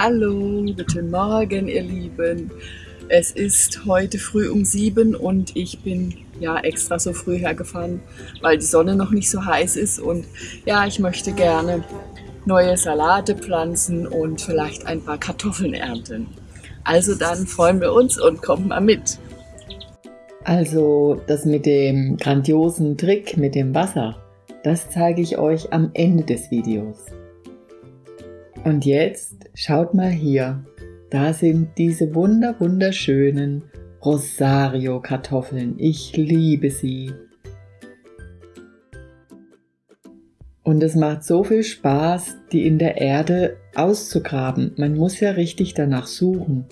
Hallo, guten Morgen, ihr Lieben. Es ist heute früh um sieben und ich bin ja extra so früh hergefahren, weil die Sonne noch nicht so heiß ist und ja, ich möchte gerne neue Salate pflanzen und vielleicht ein paar Kartoffeln ernten. Also dann freuen wir uns und kommt mal mit. Also das mit dem grandiosen Trick mit dem Wasser, das zeige ich euch am Ende des Videos. Und jetzt schaut mal hier, da sind diese wunder wunderschönen Rosario Kartoffeln. Ich liebe sie. Und es macht so viel Spaß, die in der Erde auszugraben. Man muss ja richtig danach suchen.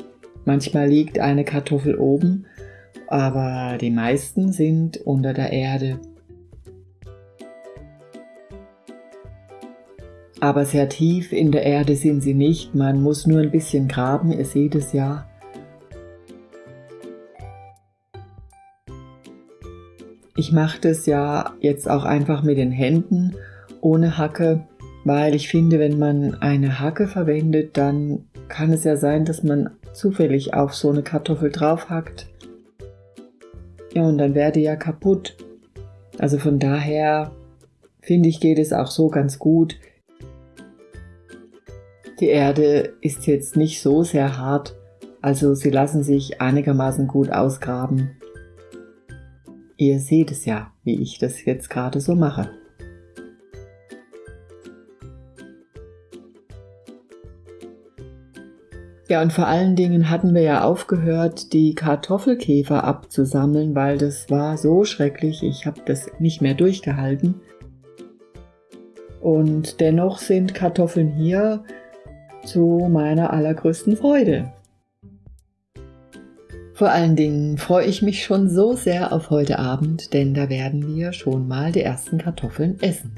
Manchmal liegt eine Kartoffel oben, aber die meisten sind unter der Erde. Aber sehr tief in der Erde sind sie nicht, man muss nur ein bisschen graben, ihr seht es ja. Ich mache das ja jetzt auch einfach mit den Händen ohne Hacke, weil ich finde, wenn man eine Hacke verwendet, dann kann es ja sein, dass man zufällig auf so eine Kartoffel draufhackt. Ja, und dann wäre die ja kaputt. Also von daher finde ich, geht es auch so ganz gut. Die Erde ist jetzt nicht so sehr hart, also sie lassen sich einigermaßen gut ausgraben. Ihr seht es ja, wie ich das jetzt gerade so mache. Ja, und vor allen Dingen hatten wir ja aufgehört, die Kartoffelkäfer abzusammeln, weil das war so schrecklich, ich habe das nicht mehr durchgehalten. Und dennoch sind Kartoffeln hier zu meiner allergrößten Freude. Vor allen Dingen freue ich mich schon so sehr auf heute Abend, denn da werden wir schon mal die ersten Kartoffeln essen.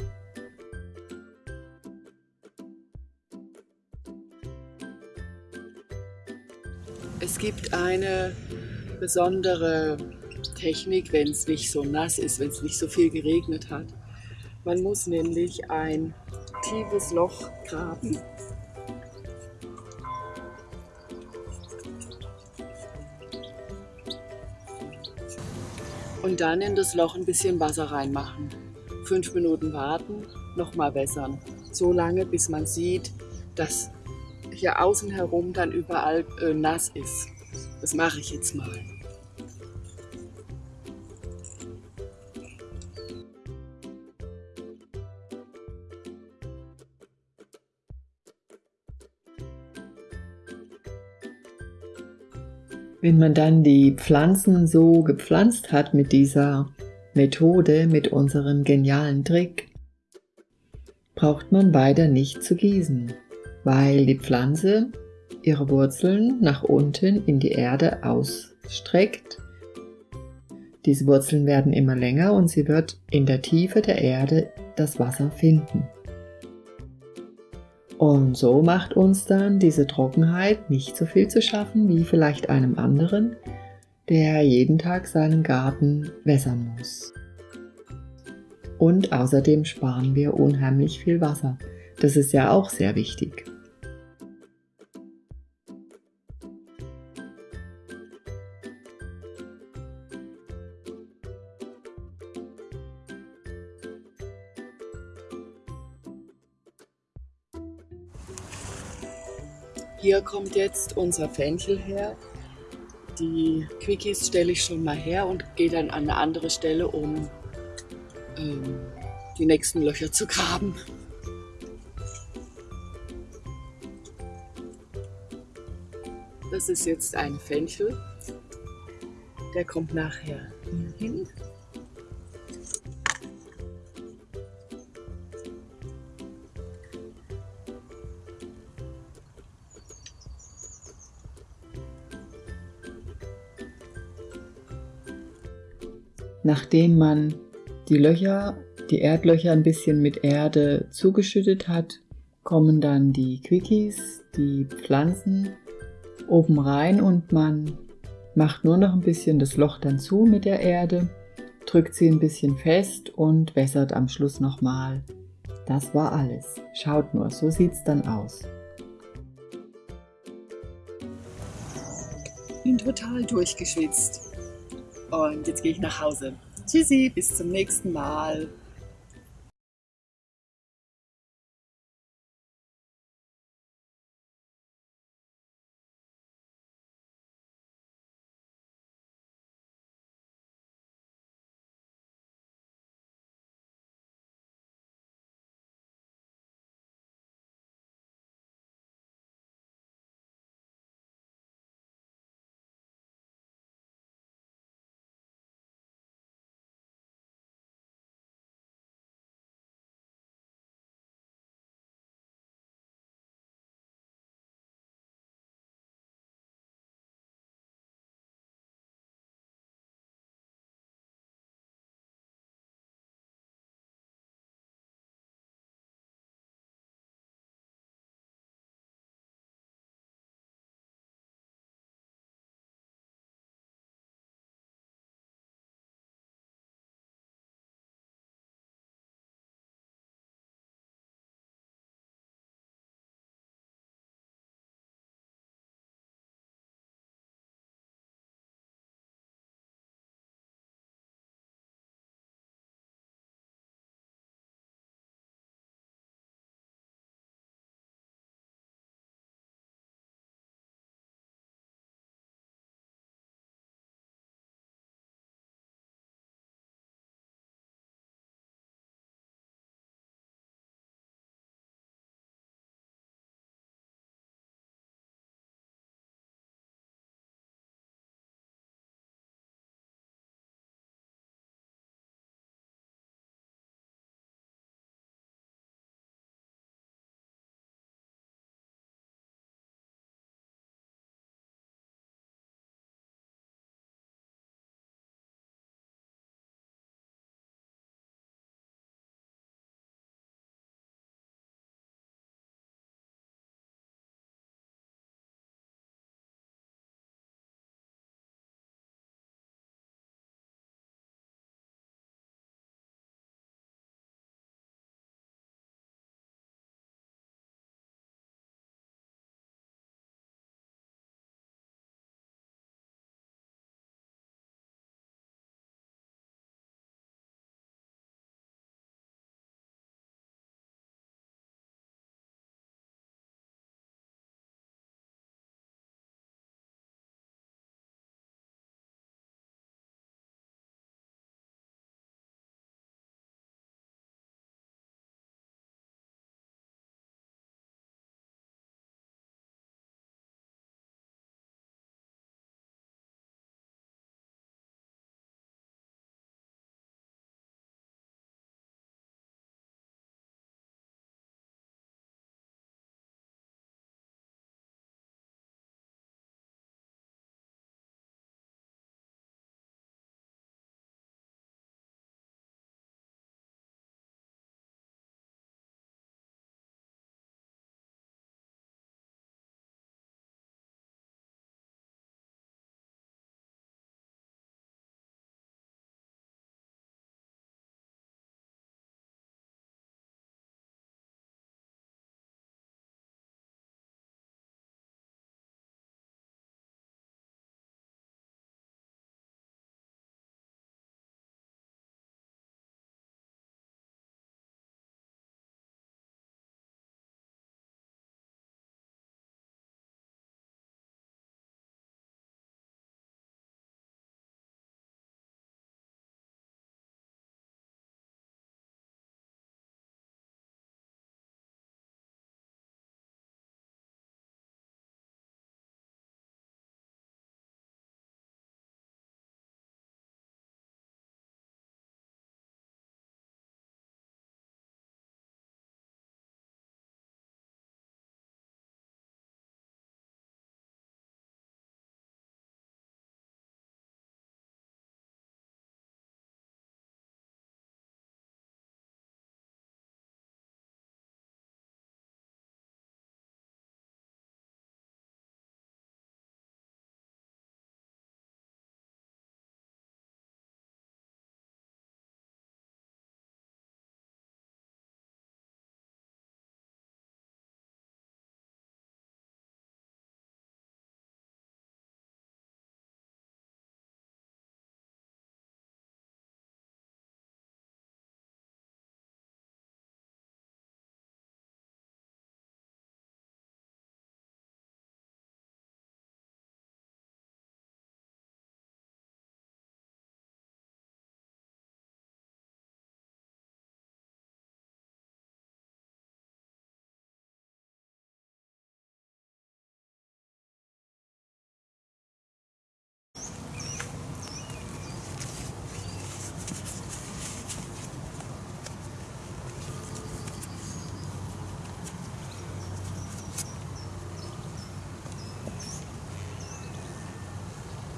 Es gibt eine besondere Technik, wenn es nicht so nass ist, wenn es nicht so viel geregnet hat. Man muss nämlich ein tiefes Loch graben. Und dann in das Loch ein bisschen Wasser reinmachen. Fünf Minuten warten, nochmal wässern. So lange, bis man sieht, dass hier außen herum dann überall äh, nass ist. Das mache ich jetzt mal. Wenn man dann die Pflanzen so gepflanzt hat mit dieser Methode, mit unserem genialen Trick, braucht man weiter nicht zu gießen weil die Pflanze ihre Wurzeln nach unten in die Erde ausstreckt. Diese Wurzeln werden immer länger und sie wird in der Tiefe der Erde das Wasser finden. Und so macht uns dann diese Trockenheit nicht so viel zu schaffen wie vielleicht einem anderen, der jeden Tag seinen Garten wässern muss. Und außerdem sparen wir unheimlich viel Wasser. Das ist ja auch sehr wichtig. Hier kommt jetzt unser Fenchel her. Die Quickies stelle ich schon mal her und gehe dann an eine andere Stelle, um ähm, die nächsten Löcher zu graben. Das ist jetzt ein Fenchel. Der kommt nachher hier hin. nachdem man die Löcher, die Erdlöcher ein bisschen mit Erde zugeschüttet hat, kommen dann die Quickies, die Pflanzen oben rein und man macht nur noch ein bisschen das Loch dann zu mit der Erde, drückt sie ein bisschen fest und wässert am Schluss nochmal. Das war alles. Schaut nur, so sieht es dann aus. Bin total durchgeschwitzt. Und jetzt gehe ich nach Hause. Tschüssi, bis zum nächsten Mal.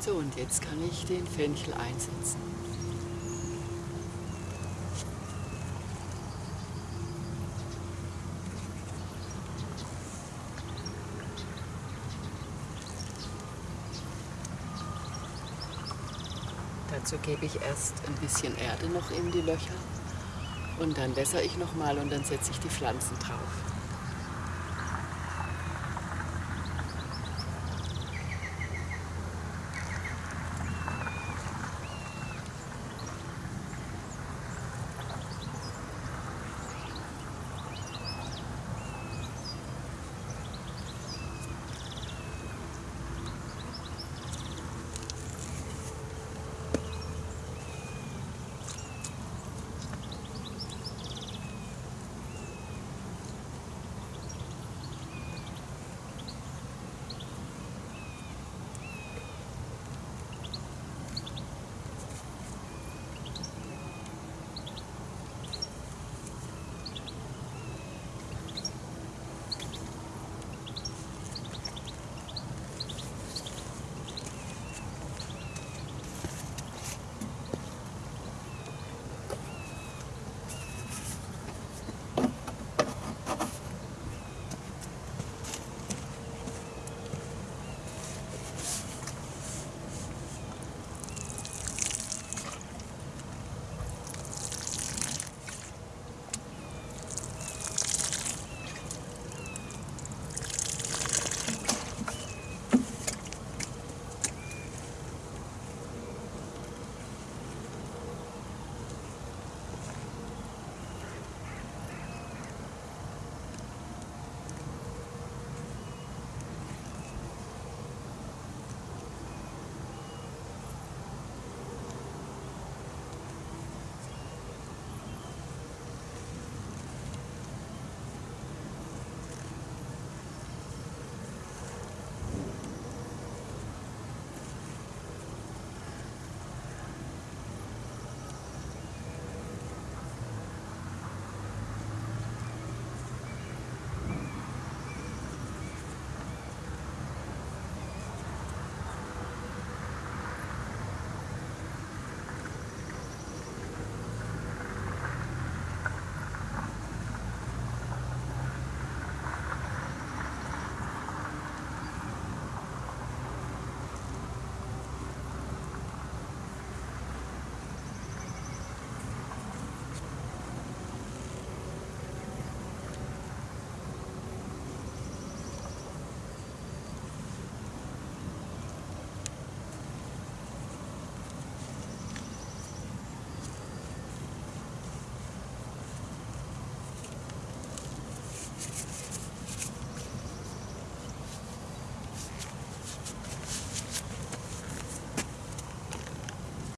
So, und jetzt kann ich den Fenchel einsetzen. Dazu gebe ich erst ein bisschen Erde noch in die Löcher und dann wässere ich nochmal und dann setze ich die Pflanzen drauf.